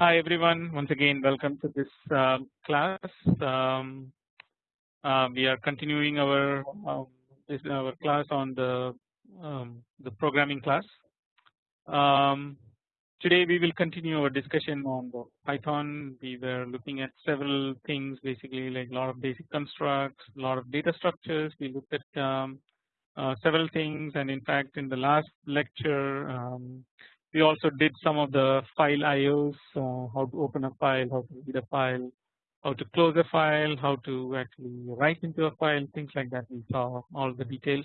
Hi everyone once again welcome to this uh, class. Um, uh, we are continuing our uh, our class on the um, the programming class. Um, today we will continue our discussion on the Python. We were looking at several things basically like a lot of basic constructs, a lot of data structures. We looked at uh, several things and in fact in the last lecture we also did some of the file IOs, uh, how to open a file, how to read a file, how to close a file, how to actually write into a file, things like that. We saw all the details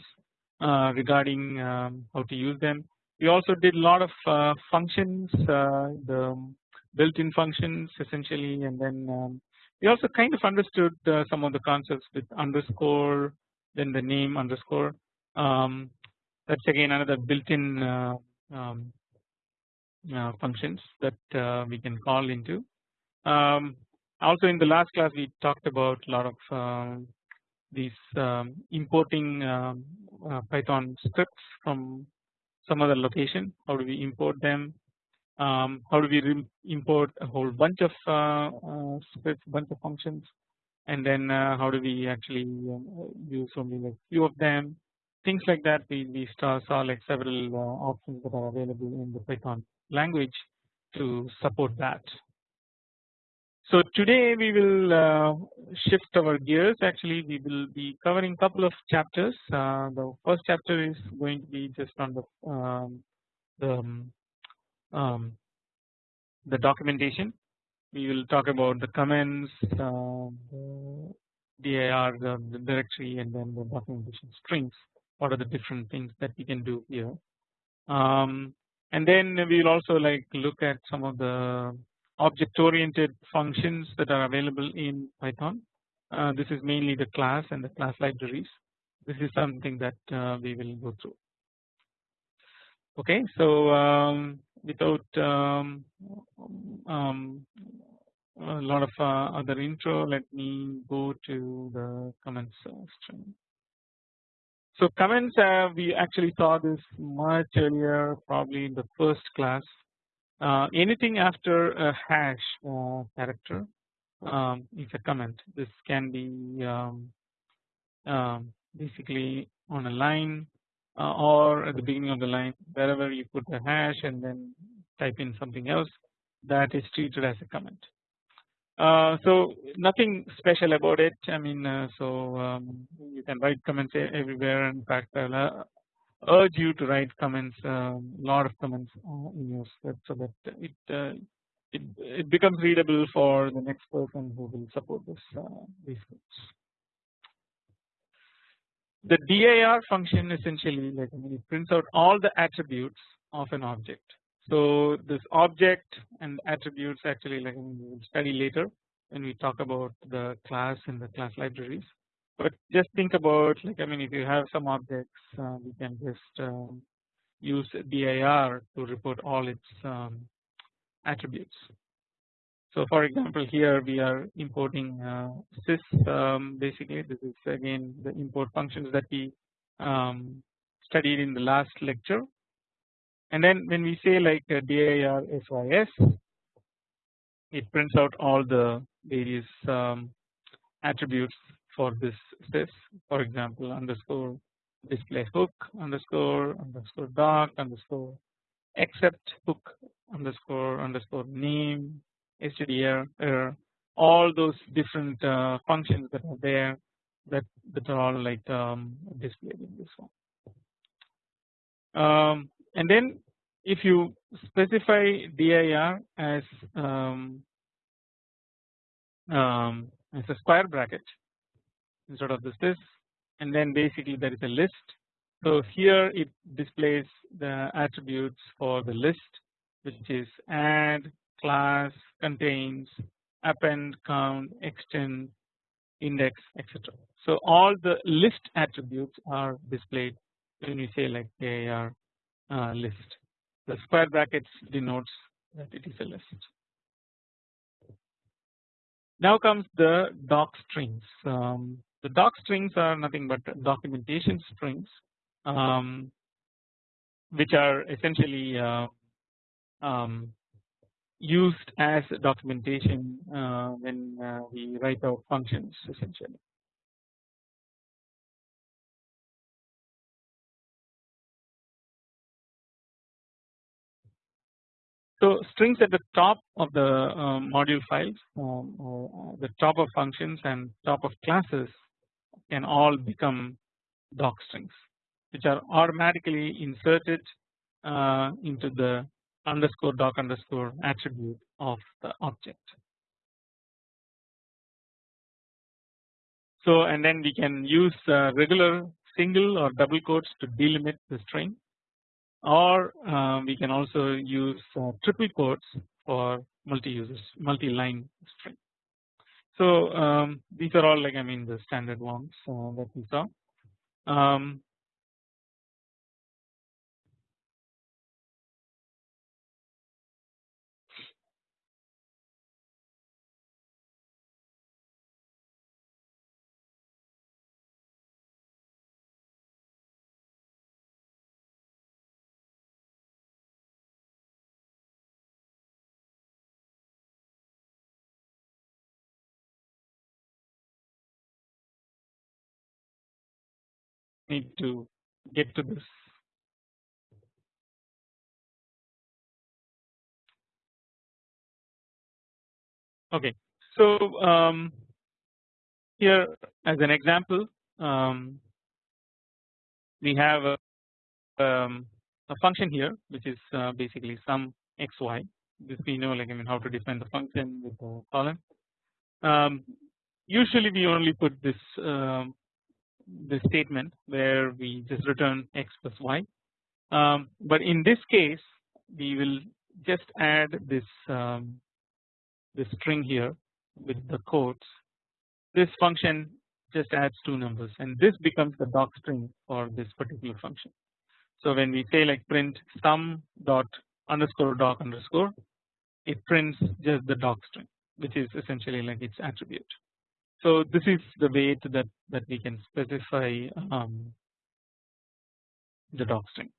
uh, regarding um, how to use them. We also did a lot of uh, functions, uh, the built-in functions essentially, and then um, we also kind of understood uh, some of the concepts with underscore, then the name underscore. Um, that's again another built-in uh, um, functions that uh, we can call into. Um, also in the last class we talked about a lot of um, these um, importing um, uh, Python scripts from some other location. How do we import them? Um, how do we import a whole bunch of uh, uh, scripts, bunch of functions, and then uh, how do we actually use only like few of them? Things like that. We we saw, saw like several options that are available in the Python language to support that. So today we will uh, shift our gears. Actually we will be covering couple of chapters. Uh, the first chapter is going to be just on the um, the, um, um the documentation. We will talk about the comments uh, the dir the, the directory and then the documentation strings. What are the different things that we can do here? Um, and then we will also like look at some of the object oriented functions that are available in Python. Uh, this is mainly the class and the class libraries. This is something that uh, we will go through. Okay, so um, without um, um, a lot of uh, other intro, let me go to the comments uh, string. So comments uh, we actually saw this much earlier probably in the first class uh, anything after a hash uh, character um, is a comment this can be um, um, basically on a line uh, or at the beginning of the line wherever you put the hash and then type in something else that is treated as a comment. Uh, so nothing special about it. I mean, uh, so um, you can write comments everywhere. In fact, I'll uh, urge you to write comments, a um, lot of comments uh, in your script, so that it, uh, it it becomes readable for the next person who will support this these scripts. The dir function essentially, like I mean, it prints out all the attributes of an object. So this object and attributes actually like we will study later when we talk about the class and the class libraries. But just think about like I mean if you have some objects uh, we can just um, use dir to report all its um, attributes. So for example here we are importing uh, sys um, basically this is again the import functions that we um, studied in the last lecture and then when we say like uh, dir sys it prints out all the various um, attributes for this sys for example underscore display hook underscore underscore doc underscore accept hook underscore underscore name stdir error all those different uh, functions that are there that that are all like um, displayed in this one. Um, and then if you specify dir as um, um, as a square bracket instead of this this and then basically there is a list. So here it displays the attributes for the list which is add class contains append count extend index etc. So all the list attributes are displayed when you say like are uh, list the square brackets denotes that it is a list. Now comes the doc strings. Um, the doc strings are nothing but documentation strings, um, which are essentially uh, um, used as documentation uh, when uh, we write out functions essentially. So strings at the top of the um, module files um, or uh, the top of functions and top of classes can all become doc strings which are automatically inserted uh, into the underscore doc underscore attribute of the object. So and then we can use uh, regular single or double quotes to delimit the string or uh, we can also use uh, triple quotes for multi users multi line string. So um, these are all like I mean the standard ones uh, that we saw. Um, need to get to this. Okay, so um, here as an example, um, we have a, um, a, function here which is uh, basically sum xy. This we know like I mean how to define the function with the column. Um, usually we only put this this statement where we just return x plus y. Um, but in this case we will just add this um, this string here with the quotes. This function just adds two numbers and this becomes the doc string for this particular function. So when we say like print sum dot underscore doc underscore it prints just the doc string which is essentially like its attribute. So this is the way to that that we can specify um, the doc string.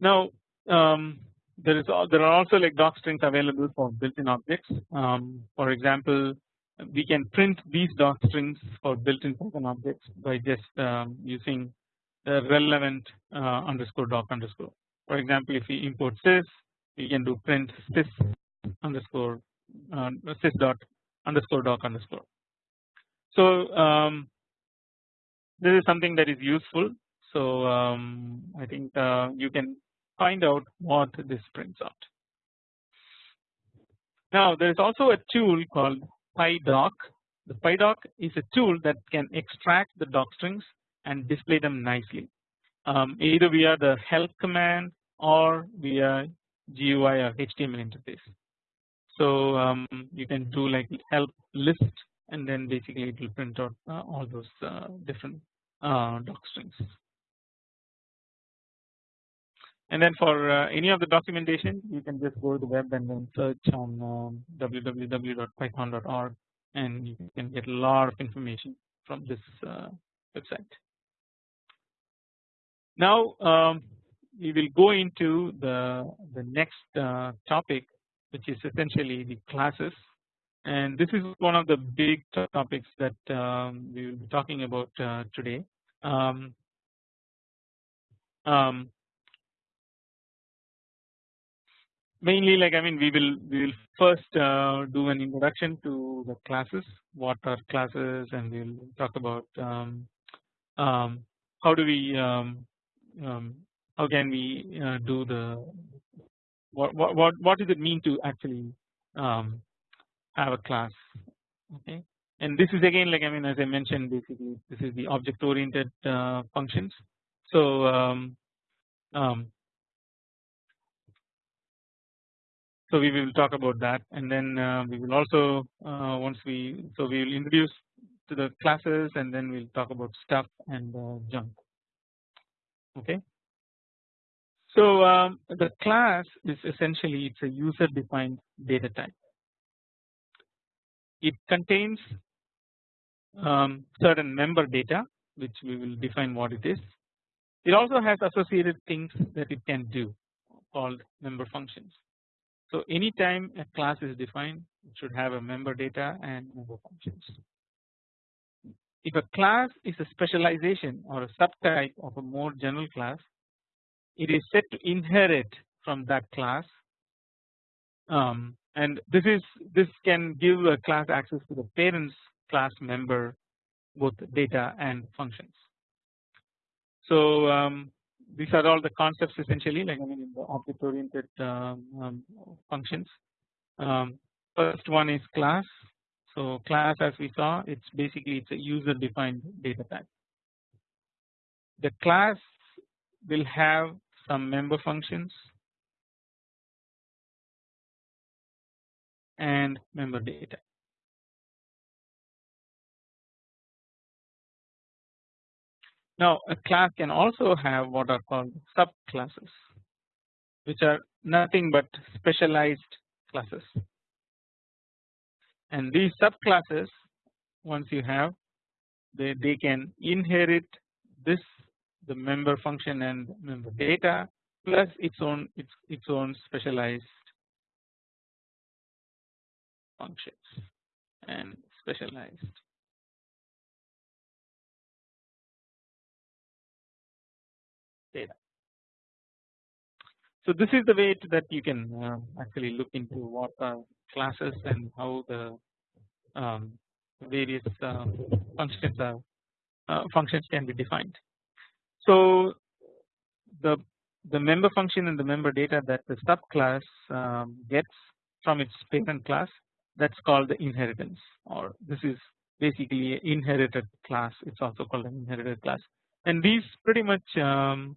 Now um, there is there are also like doc strings available for built-in objects. Um, for example, we can print these doc strings for built-in Python objects by just um, using the relevant uh, underscore doc underscore. For example, if we import sys, we can do print sys underscore uh, sys dot underscore doc underscore. So um, this is something that is useful. So um, I think uh, you can find out what this prints out. Now there is also a tool called PyDoc. The PyDoc is a tool that can extract the doc strings and display them nicely um, either via the help command or via GUI or HTML interface. So um, you can do like help list and then basically it will print out uh, all those uh, different uh, doc strings. And then for uh, any of the documentation you can just go to the web and then search on um, www.python.org and you can get a lot of information from this uh, website. Now um, we will go into the the next uh, topic which is essentially the classes and this is one of the big topics that um, we will be talking about uh, today. Um, um, mainly like I mean we will we will first uh, do an introduction to the classes what are classes and we will talk about um, um, how do we um, how can we uh, do the what what what what does it mean to actually um, have a class? Okay. And this is again like I mean as I mentioned basically this is the object oriented uh, functions. So um, um, so we will talk about that. And then uh, we will also uh, once we so we will introduce to the classes and then we'll talk about stuff and uh, junk. Okay so um, the class is essentially it's a user defined data type. It contains um, certain member data which we will define what it is. It also has associated things that it can do called member functions. So anytime a class is defined it should have a member data and member functions. If a class is a specialization or a subtype of a more general class it is set to inherit from that class um, and this is this can give a class access to the parents class member both data and functions. So um, these are all the concepts essentially like I mean in the object oriented um, um, functions. Um, first one is class. So class as we saw it's basically it's a user defined data type. The class will have some member functions and member data. Now a class can also have what are called subclasses which are nothing but specialized classes and these subclasses once you have they, they can inherit this the member function and member data plus its own its its own specialized functions and specialized data. So this is the way that you can uh, actually look into what are classes and how the um, various uh, functions are uh, functions can be defined. So the the member function and the member data that the subclass um, gets from its parent class that's called the inheritance or this is basically an inherited class it's also called an inherited class and these pretty much um,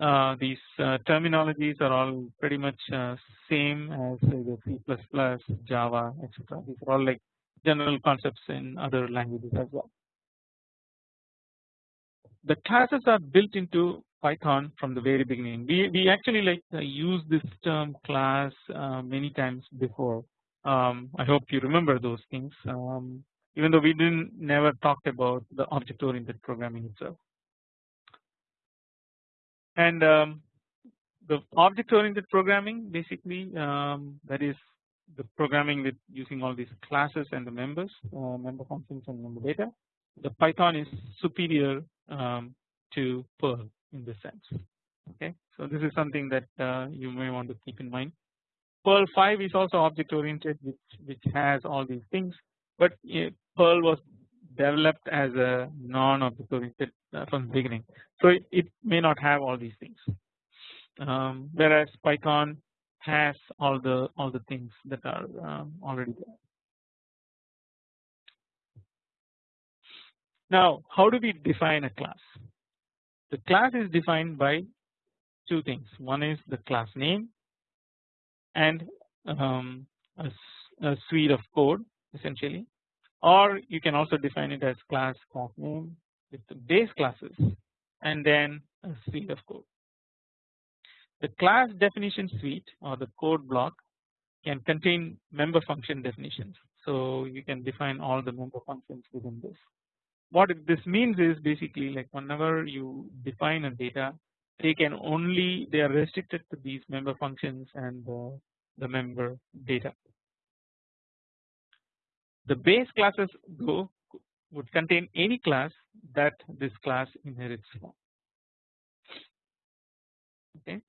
uh, these uh, terminologies are all pretty much uh, same as the C++, Java, etc. These are all like general concepts in other languages as well. The classes are built into Python from the very beginning. We we actually like uh, use this term class uh, many times before. Um, I hope you remember those things. Um, even though we didn't never talked about the object oriented programming itself and um, the object oriented programming basically um, that is the programming with using all these classes and the members uh, member functions and member data the Python is superior um, to Perl in this sense okay so this is something that uh, you may want to keep in mind Perl 5 is also object oriented which which has all these things but uh, Perl was developed as a non-object oriented uh, from the beginning. So it, it, may not have all these things. Um, whereas Python has all the all the things that are um, already there. Now how do we define a class? The class is defined by two things. One is the class name and um, a, a suite of code essentially or you can also define it as class class name with the base classes and then a suite of code. The class definition suite or the code block can contain member function definitions. So you can define all the member functions within this. What this means is basically like whenever you define a data they can only they are restricted to these member functions and the, the member data. The base classes though would contain any class that this class inherits from. Okay.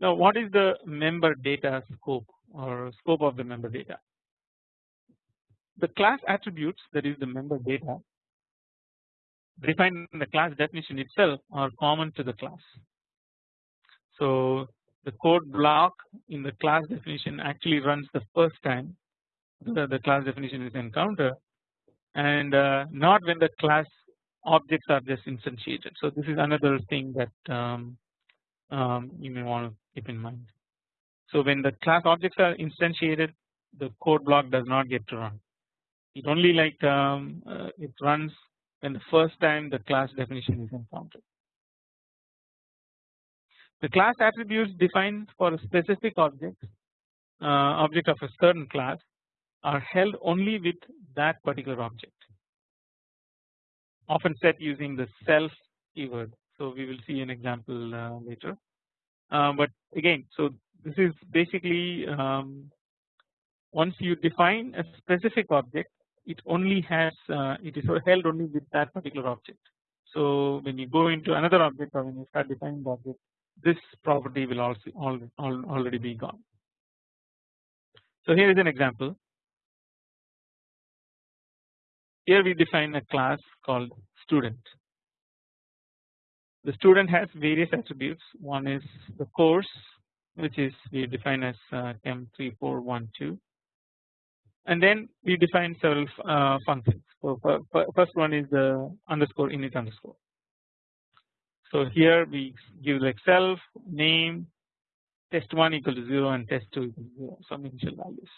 Now what is the member data scope or scope of the member data? The class attributes that is the member data defined in the class definition itself are common to the class. So the code block in the class definition actually runs the first time the, the class definition is encountered and uh, not when the class objects are just instantiated. So this is another thing that um, um, you may want to keep in mind. So when the class objects are instantiated the code block does not get to run. It only like um, uh, it runs when the first time the class definition is encountered. The class attributes defined for a specific object uh, object of a certain class are held only with that particular object often set using the self keyword So we will see an example uh, later. Uh, but again, so this is basically um, once you define a specific object, it only has uh, it is held only with that particular object. So when you go into another object or when you start defining the object, this property will also already be gone. So here is an example. Here we define a class called student. The student has various attributes. One is the course, which is we define as uh, chem3412, and then we define several uh, functions. So first one is the underscore init underscore. So here we give like self name test1 equal to 0 and test2 equal to 0 some initial values.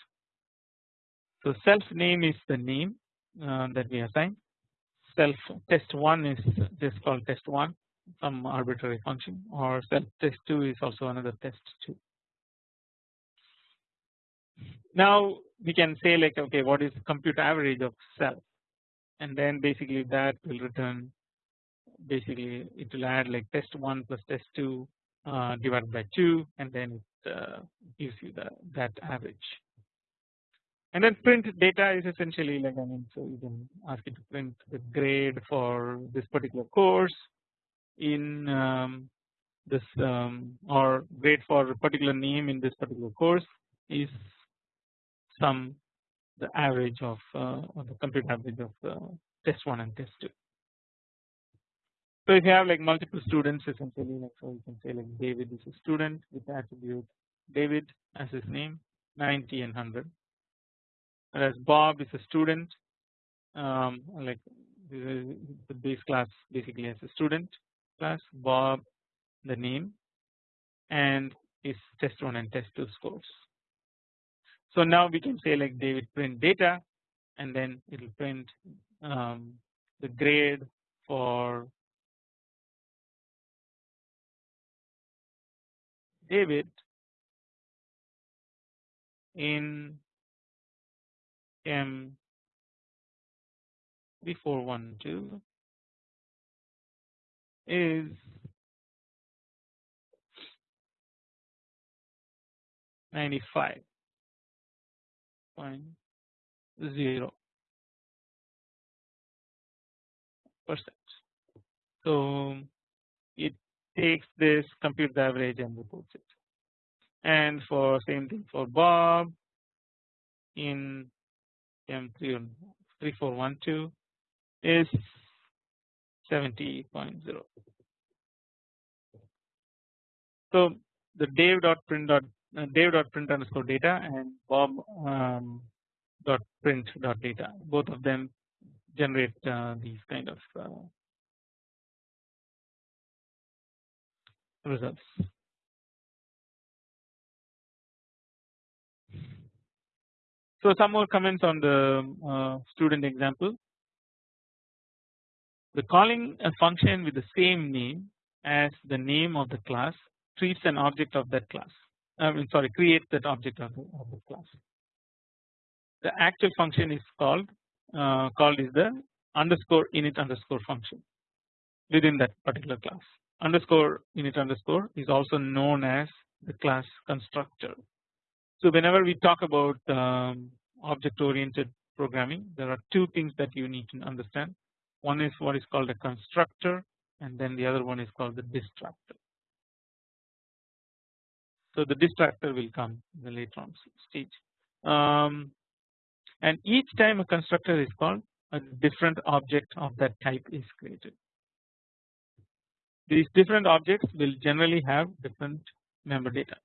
So self name is the name uh, that we assign self test1 is just called test1 some arbitrary function or self test2 is also another test2. Now we can say like okay what is compute average of self and then basically that will return basically it will add like test1 plus test2 uh, divided by 2 and then it uh, gives you the that average. And then print data is essentially like I mean so you can ask it to print the grade for this particular course in um, this um, or grade for a particular name in this particular course is some the average of uh, or the complete average of uh, test 1 and test 2. So if you have like multiple students essentially like so you can say like David is a student with the attribute David as his name 90 and 100 whereas Bob is a student um, like the base class basically as a student class Bob the name and his test 1 and test 2 scores. So now we can say like David print data and then it will print um, the grade for David in M 3412 is ninety five point zero percent. So it takes this compute the average and reports it and for same thing for Bob in M3412 is 70.0. So the Dave dot print dot Dave dot print underscore data and Bob um, dot print dot data both of them generate uh, these kind of uh, results. So some more comments on the uh, student example. The calling a function with the same name as the name of the class treats an object of that class. I mean sorry create that object of the, of the class. The actual function is called uh, called is the underscore init underscore function within that particular class underscore init underscore is also known as the class constructor. So whenever we talk about um, object oriented programming there are two things that you need to understand one is what is called a constructor and then the other one is called the destructor. So the destructor will come in the later on stage um, and each time a constructor is called a different object of that type is created. These different objects will generally have different member data.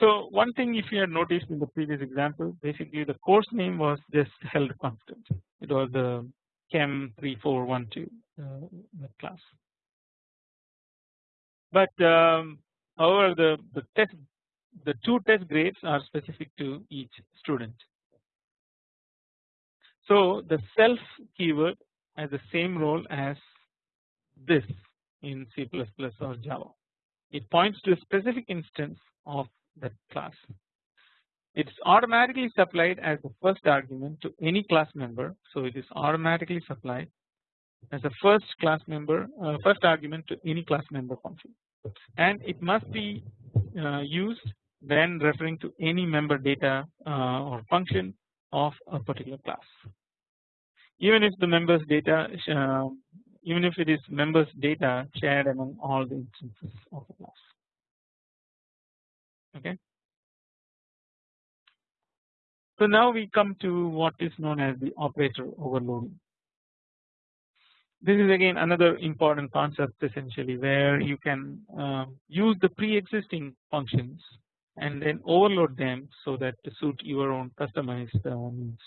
So one thing if you had noticed in the previous example basically the course name was just held constant it was the chem 3412 uh, class but um, however the the test the two test grades are specific to each student. So the self keyword has the same role as this in C++ or Java. It points to a specific instance of that class. It is automatically supplied as the first argument to any class member. So it is automatically supplied as a first class member uh, first argument to any class member function and it must be uh, used when referring to any member data uh, or function of a particular class even if the members data uh, even if it is members data shared among all the instances of the class okay so now we come to what is known as the operator overloading this is again another important concept essentially where you can uh, use the pre-existing functions and then overload them so that to suit your own customized uh, needs.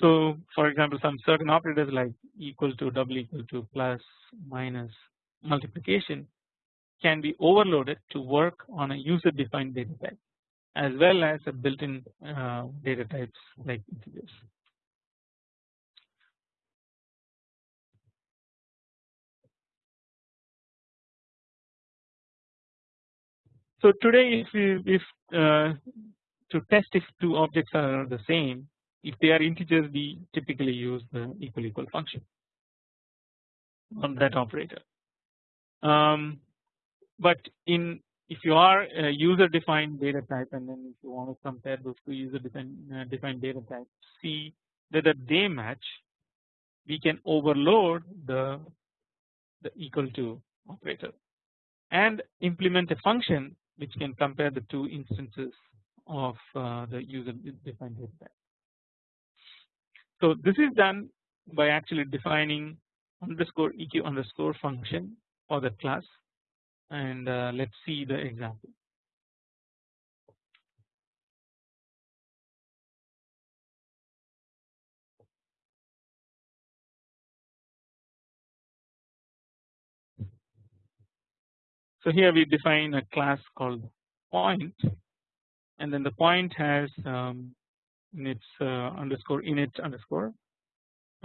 So for example some certain operators like equal to double equal to plus minus multiplication can be overloaded to work on a user defined data type as well as a built-in uh, data types like integers. So today if we if uh, to test if two objects are the same if they are integers we typically use the equal equal function on that operator. Um, but in if you are a user defined data type and then if you want to compare those two user defined, uh, defined data types see whether they match we can overload the the equal to operator and implement a function which can compare the two instances of uh, the user defined data type. So this is done by actually defining underscore eq underscore function for that class and uh, let's see the example. So here we define a class called point and then the point has um, in its uh, underscore init underscore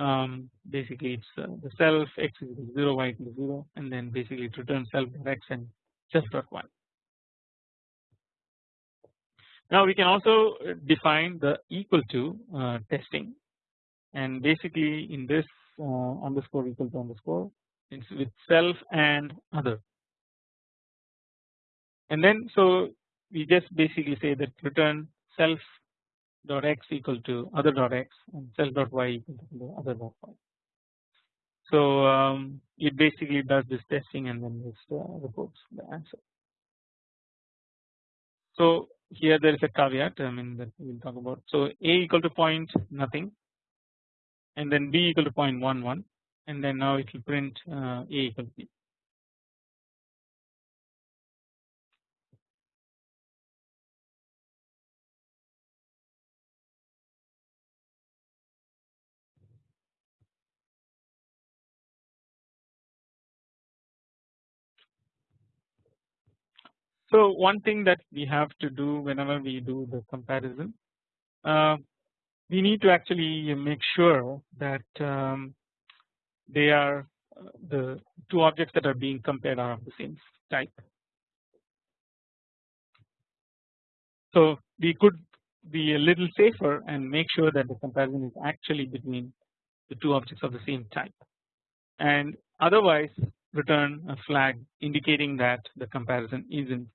um, basically it's uh, the self x is 0 y equals 0 and then basically it returns self x and self dot y. Now we can also define the equal to uh, testing and basically in this uh, underscore equal to underscore it's with self and other and then so we just basically say that return self dot x equal to other dot x and cell dot y equal to other dot y. So um, it basically does this testing and then just uh, reports the answer. So here there is a caveat I mean that we will talk about. So a equal to point nothing and then b equal to point one one and then now it will print uh, a equal to b. So one thing that we have to do whenever we do the comparison uh, we need to actually make sure that um, they are the two objects that are being compared are of the same type. So we could be a little safer and make sure that the comparison is actually between the two objects of the same type and otherwise return a flag indicating that the comparison isn't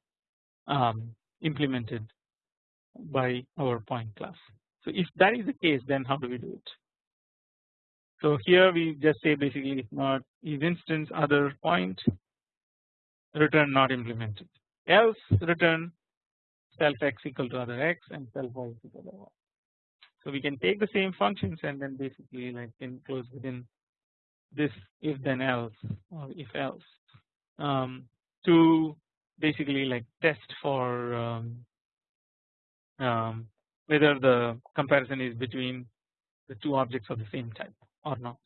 um, implemented by our point class. So if that is the case then how do we do it? So here we just say basically if not is instance other point return not implemented else return self x equal to other x and self y equal to other y. So we can take the same functions and then basically like enclose within this if then else or if else um, to basically like test for um, um, whether the comparison is between the two objects of the same type or not.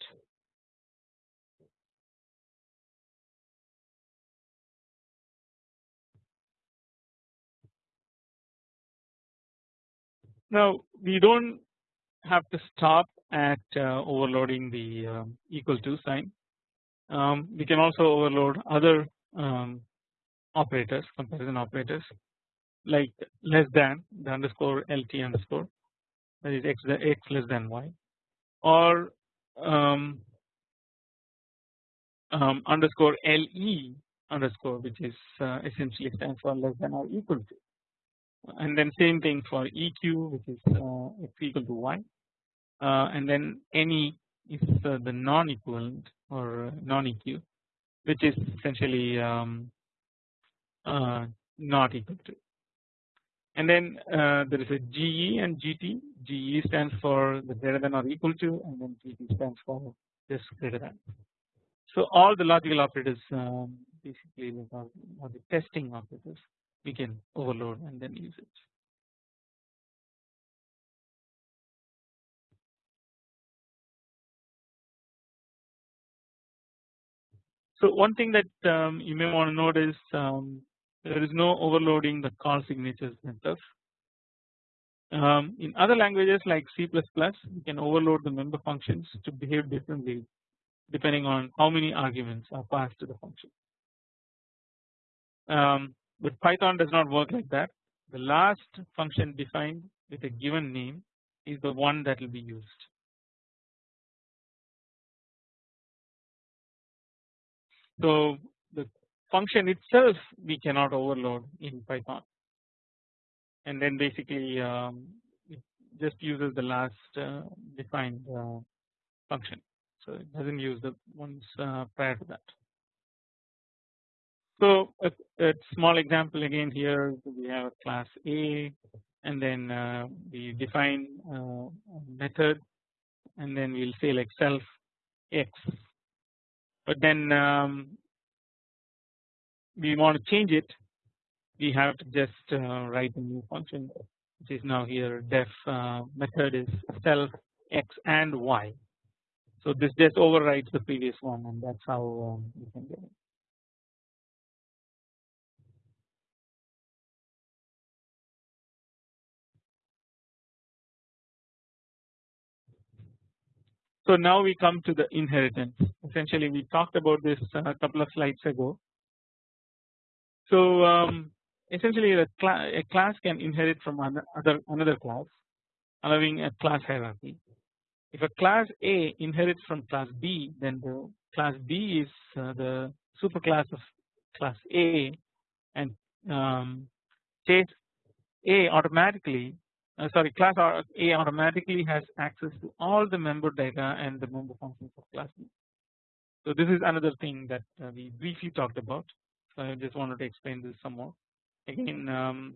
Now we don't have to stop at uh, overloading the um, equal to sign. Um, we can also overload other um, operators comparison operators like less than the underscore lt underscore that is x x less than y or um, um, underscore le underscore which is uh, essentially stands for less than or equal to. And then same thing for eq which is uh, x equal to y. Uh, and then any is uh, the non equivalent or non eq which is essentially um, uh, not equal to and then uh, there is a GE and GT. GE stands for the greater than or equal to, and then GT stands for just greater than. So all the logical operators um, basically are the testing operators we can overload and then use it. So one thing that um, you may want to note is um, there is no overloading the call signatures themselves. Um, in other languages like C++, you can overload the member functions to behave differently depending on how many arguments are passed to the function. Um, but Python does not work like that. The last function defined with a given name is the one that will be used. So function itself we cannot overload in Python. And then basically um, it just uses the last uh, defined uh, function. So it doesn't use the ones uh, prior to that. So a, a, small example again here we have a class A and then uh, we define uh, method and then we'll say like self x. But then um, we want to change it we have to just uh, write a new function which is now here def uh, method is self x and y. So this just overwrites the previous one and that's how um, you can get it. So now we come to the inheritance essentially we talked about this a couple of slides ago so um, essentially a, cl a, class can inherit from another another class allowing a class hierarchy. If a class A inherits from class B then the class B is uh, the superclass of class A and um, case A automatically uh, sorry class A automatically has access to all the member data and the member functions of class B. So this is another thing that uh, we briefly talked about so I just wanted to explain this some more. Again, um,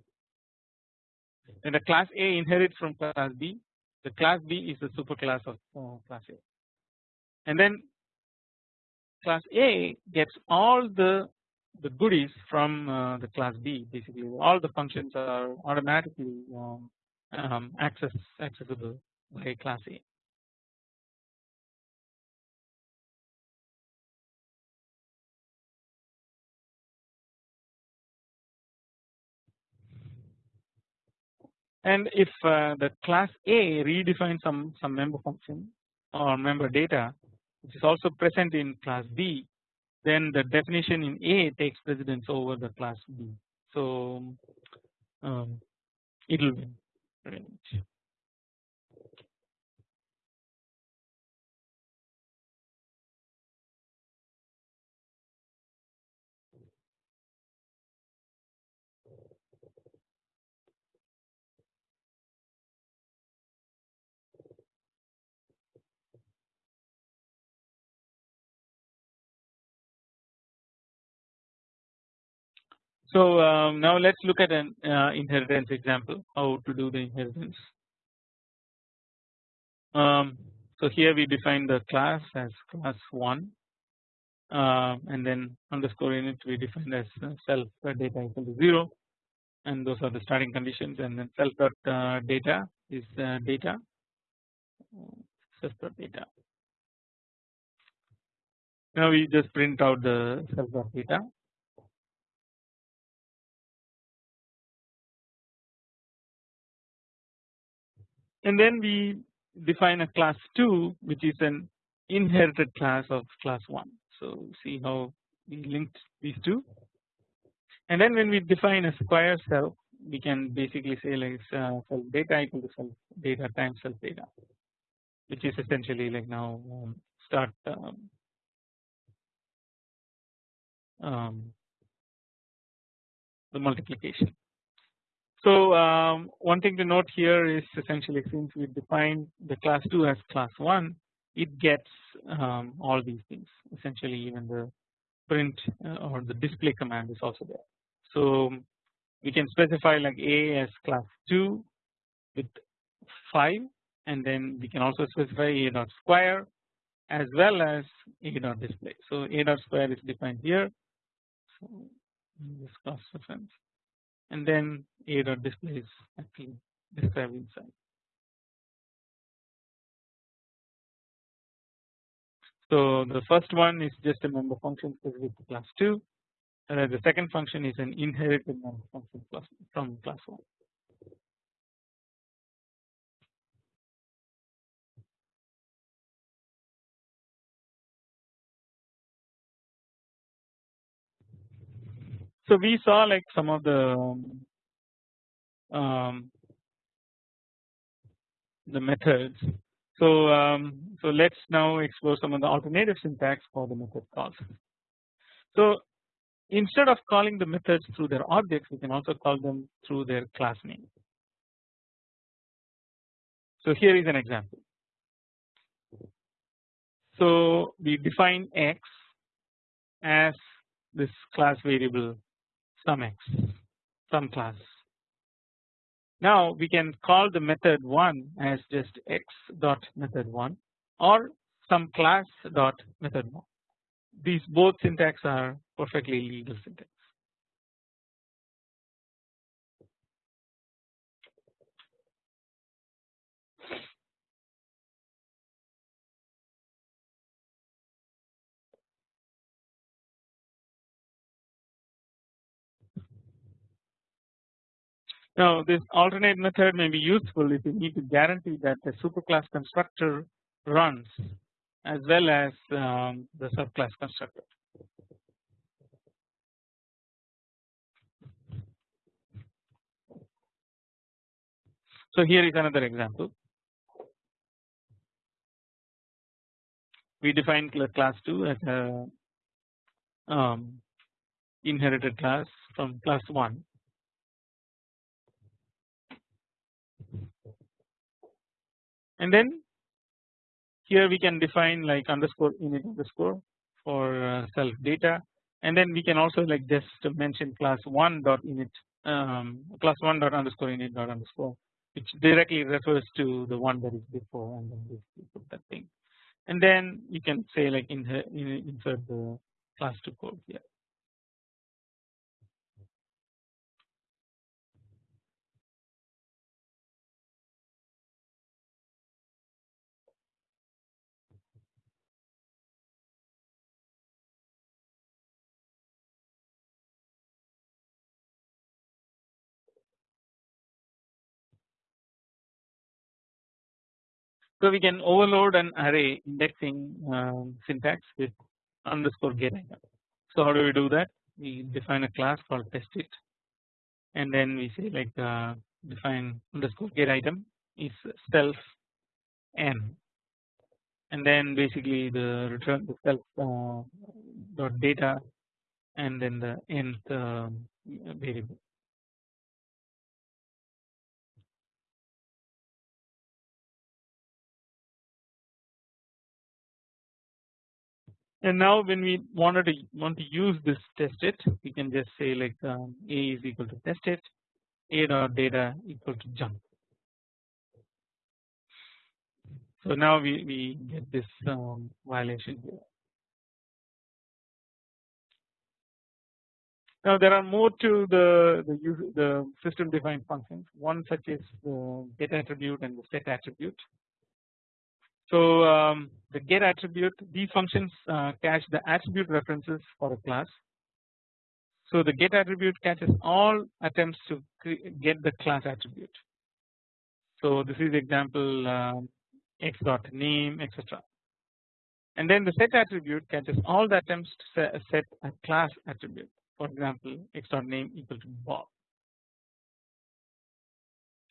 the class A inherits from class B, the class B is the superclass of uh, class A, and then class A gets all the the goodies from uh, the class B. Basically, all the functions are automatically um, um, access accessible by class A. and if uh, the class A redefines some some member function or member data which is also present in class B then the definition in A takes precedence over the class B. So um, it will win So um, now let's look at an uh, inheritance example how to do the inheritance. Um, so here we define the class as class 1 uh, and then underscore init we define as uh, self data equal to 0 and those are the starting conditions. And then self dot uh, data is uh, data. Self dot data. Now we just print out the self dot data and then we define a class 2 which is an inherited class of class 1. So see how we linked these two and then when we define a square cell we can basically say like uh, self data equal to self data times self data which is essentially like now um, start um, um, the multiplication. So um, one thing to note here is essentially since we define the class 2 as class 1 it gets um, all these things essentially even the print uh, or the display command is also there. So we can specify like A as class 2 with 5 and then we can also specify A dot square as well as A dot display. So A dot square is defined here. So this cross reference and then A dot display is actually described inside. So the first one is just a member function specific to class 2 and then the second function is an inherited member function from class 1. So we saw like some of the um, the methods. So um, so let's now explore some of the alternative syntax for the method calls. So instead of calling the methods through their objects, we can also call them through their class name. So here is an example. So we define x as this class variable some x some class. Now we can call the method 1 as just x dot method 1 or some class dot method 1. These both syntax are perfectly legal syntax. Now this alternate method may be useful if you need to guarantee that the superclass constructor runs as well as um, the subclass constructor. So here is another example. We define class 2 as a um, inherited class from class 1 and then here we can define like underscore init underscore for uh, self data. And then we can also like just mention class 1 dot init um, class 1 dot underscore init dot underscore which directly refers to the one that is before and then put that thing. And then you can say like insert the class 2 code here So we can overload an array indexing um, syntax with underscore get item. So how do we do that? We define a class called test it, and then we say like uh, define underscore get item is self n, and then basically the return the self uh, dot data, and then the nth uh, variable. And now when we wanted to want to use this test it, we can just say like um, a is equal to test it, a dot data equal to jump. So now we, we get this um, violation here. Now there are more to the the, user, the system defined functions. One such is the get attribute and the set attribute. So um, the get attribute these functions uh, catch the attribute references for a class. So the get attribute catches all attempts to get the class attribute. So this is example um, x dot name etc. And then the set attribute catches all the attempts to set a class attribute. For example, x dot name equal to Bob.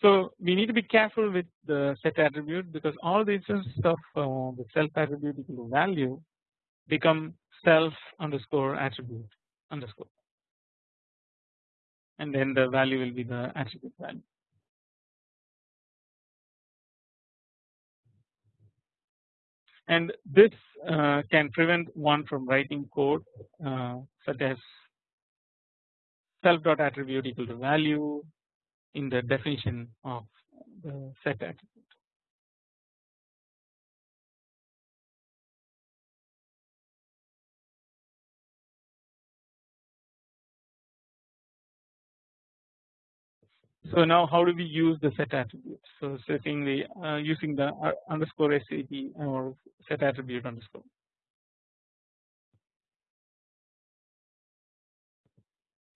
So we need to be careful with the set attribute because all the instances of uh, the self attribute equal to value become self underscore attribute underscore and then the value will be the attribute value. And this uh, can prevent one from writing code uh, such as self dot attribute equal to value in the definition of the set attribute. So now how do we use the set attribute? So setting the uh, using the uh, underscore SAT or set attribute underscore.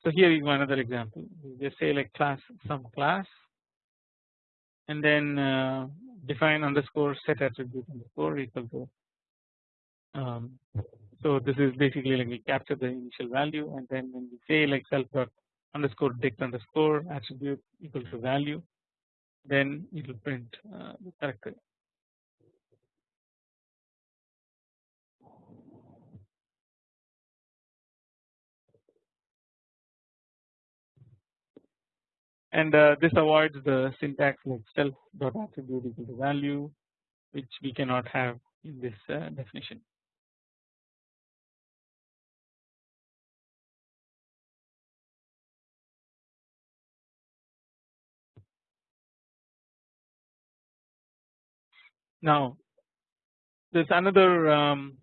So here is another example. Just say like class some class and then uh, define underscore set attribute underscore equal to. Um, so this is basically like we capture the initial value and then when we say like self dot underscore dict underscore attribute equal to value then it will print uh, the character and uh, this avoids the syntax like self dot attribute equal to value which we cannot have in this uh, definition. Now there's another um,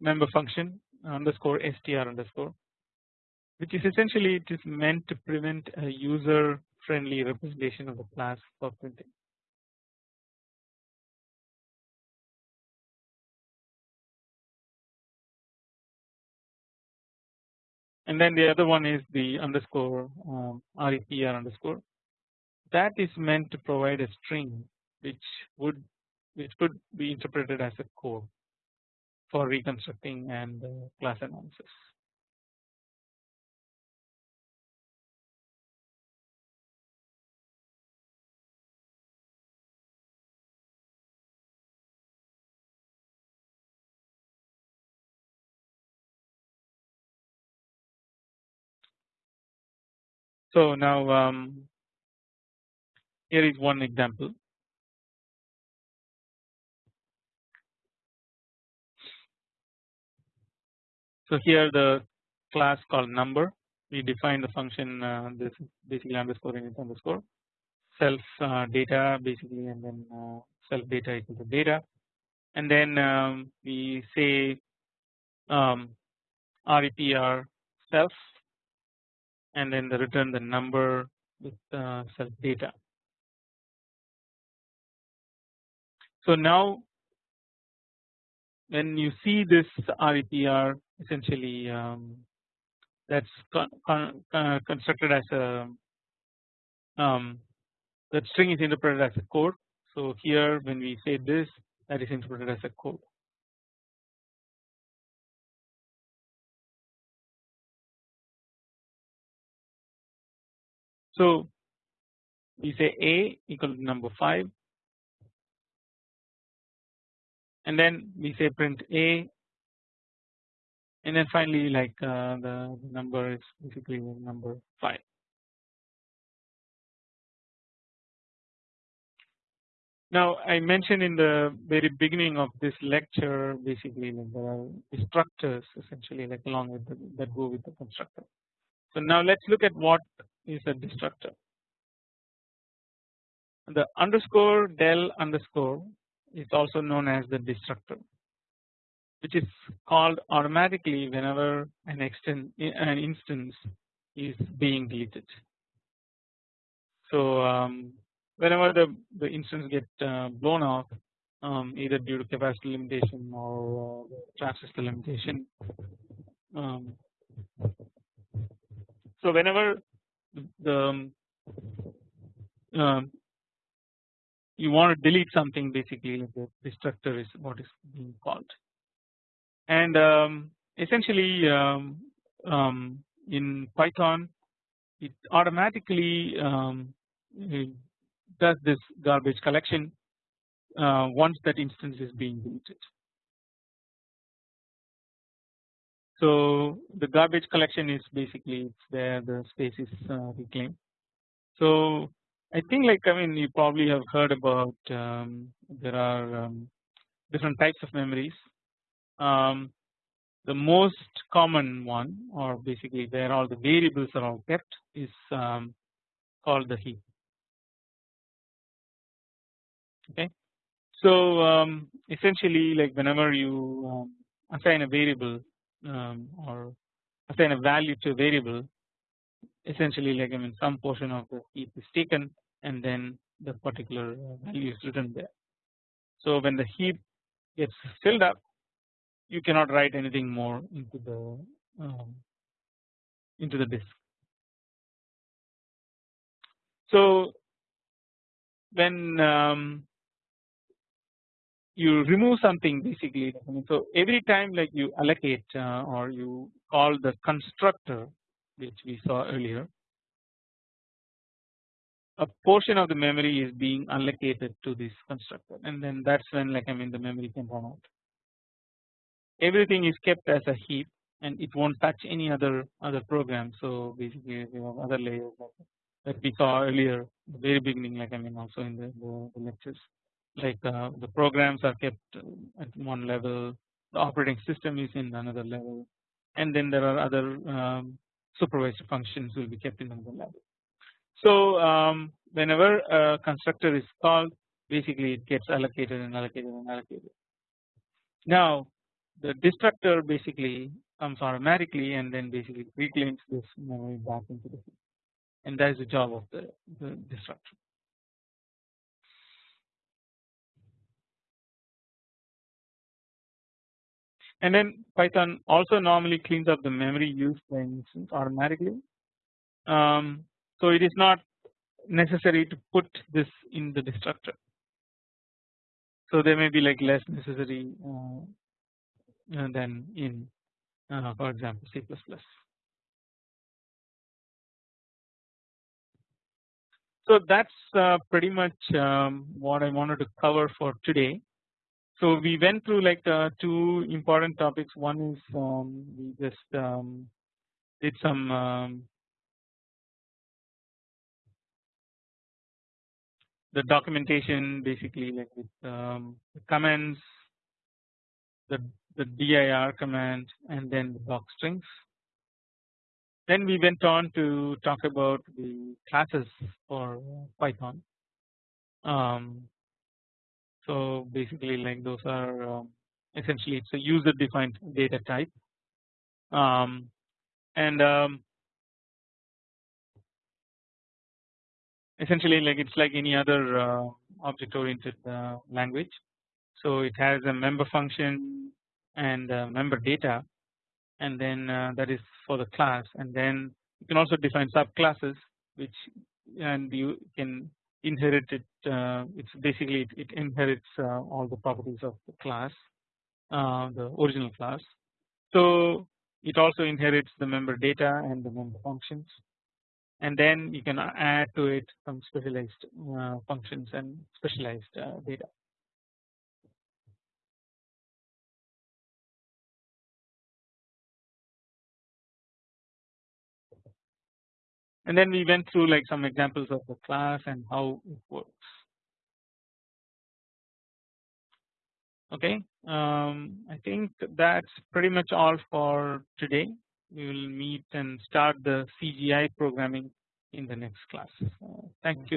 member function underscore str underscore which is essentially it is meant to prevent a user friendly representation of the class for printing. And then the other one is the underscore um, REPR underscore that is meant to provide a string which would which could be interpreted as a code for reconstructing and uh, class analysis. So now um, here is one example. So here the class called number. We define the function uh, this basically underscore init underscore. Self uh, data basically and then uh, self data equal to data. And then um, we say um, REPR self and then the return the number with uh, self data. So now when you see this REPR essentially um, that's con con uh, constructed as a um, that string is interpreted as a code. So here when we say this that is interpreted as a code. So we say a equal to number 5 and then we say print a and then finally like uh, the, number is basically number 5. Now I mentioned in the very beginning of this lecture basically like there are destructors essentially like along with the, that go with the constructor. So now let's look at what is a destructor. The underscore del underscore is also known as the destructor which is called automatically whenever an extent an instance is being deleted. So um, whenever the the instance get uh, blown off um, either due to capacity limitation or uh, limitation. Um, so whenever the um, you want to delete something basically the destructor is what is being called and um, essentially um, um, in Python it automatically um, does this garbage collection uh, once that instance is being deleted. So the garbage collection is basically where the space is uh, reclaimed. So I think like I mean you probably have heard about um, there are um, different types of memories. Um, the most common one or basically where all the variables are all kept is um, called the heap. Okay, so um, essentially like whenever you um, assign a variable um, or assign a value to a variable essentially like I mean some portion of the heap is taken and then the particular uh, value is written there. So when the heap gets filled up you cannot write anything more into the um, into the disk. So when um, you remove something basically so every time like you allocate uh, or you call the constructor which we saw earlier a portion of the memory is being allocated to this constructor. And then that's when like I mean the memory can run out. Everything is kept as a heap and it won't touch any other other program. So basically you have other layers that we saw earlier the very beginning like I mean also in the, the, the lectures like uh, the programs are kept at one level the operating system is in another level and then there are other um, supervised functions will be kept in another level. So um, whenever a constructor is called basically it gets allocated and allocated and allocated. Now the destructor basically comes automatically and then basically reclaims this memory back into the heap and that is the job of the, the destructor. And then Python also normally cleans up the memory used by automatically. Um, so it is not necessary to put this in the destructor. So there may be like less necessary uh, uh than in uh, for example C++. So that's uh, pretty much um, what I wanted to cover for today. So we went through like uh, two important topics. One is um, we just um, did some um, the documentation basically like with um, the commands, the the dir command, and then the doc strings. Then we went on to talk about the classes for Python. Um, so basically like those are um, essentially it's a user defined data type um, and um, essentially like it's like any other uh, object oriented uh, language. So it has a member function and member data and then uh, that is for the class and then you can also define subclasses which and you can inherit it uh, it's basically it, it inherits uh, all the properties of the class uh, the original class. So it also inherits the member data and the member functions. And then you can add to it some specialized functions and specialized data and then we went through like some examples of the class and how it works. Okay, um, I think that's pretty much all for today. We will meet and start the CGI programming in the next class. Uh, thank you.